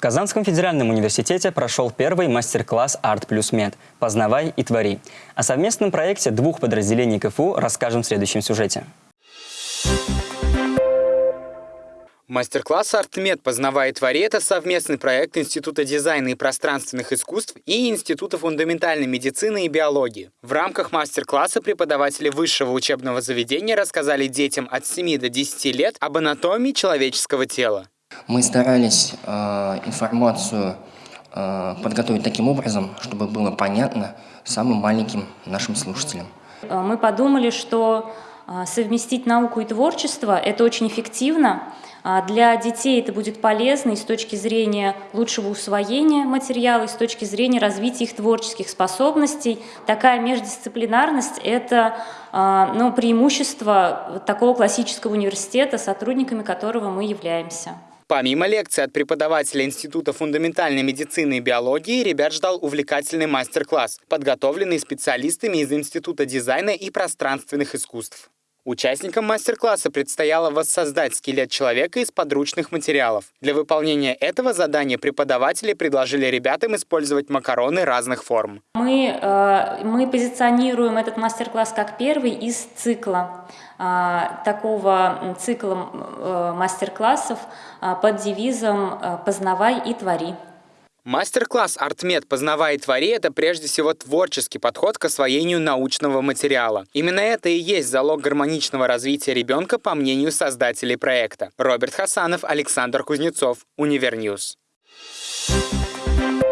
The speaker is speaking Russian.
В Казанском федеральном университете прошел первый мастер-класс «Арт плюс Мед. Познавай и твори». О совместном проекте двух подразделений КФУ расскажем в следующем сюжете. Мастер-класс «Артмед. Познавай и твори» — это совместный проект Института дизайна и пространственных искусств и Института фундаментальной медицины и биологии. В рамках мастер-класса преподаватели высшего учебного заведения рассказали детям от 7 до 10 лет об анатомии человеческого тела. Мы старались э, информацию э, подготовить таким образом, чтобы было понятно самым маленьким нашим слушателям. Э, мы подумали, что э, совместить науку и творчество – это очень эффективно. А для детей это будет полезно и с точки зрения лучшего усвоения материала, и с точки зрения развития их творческих способностей. Такая междисциплинарность – это э, ну, преимущество такого классического университета, сотрудниками которого мы являемся. Помимо лекций от преподавателя Института фундаментальной медицины и биологии, ребят ждал увлекательный мастер-класс, подготовленный специалистами из Института дизайна и пространственных искусств. Участникам мастер-класса предстояло воссоздать скелет человека из подручных материалов. Для выполнения этого задания преподаватели предложили ребятам использовать макароны разных форм. Мы, э, мы позиционируем этот мастер-класс как первый из цикла, э, такого цикла э, мастер-классов под девизом «Познавай и твори». Мастер-класс «Артмед. Познавай и твори» — это прежде всего творческий подход к освоению научного материала. Именно это и есть залог гармоничного развития ребенка, по мнению создателей проекта. Роберт Хасанов, Александр Кузнецов, Univer News. Thank you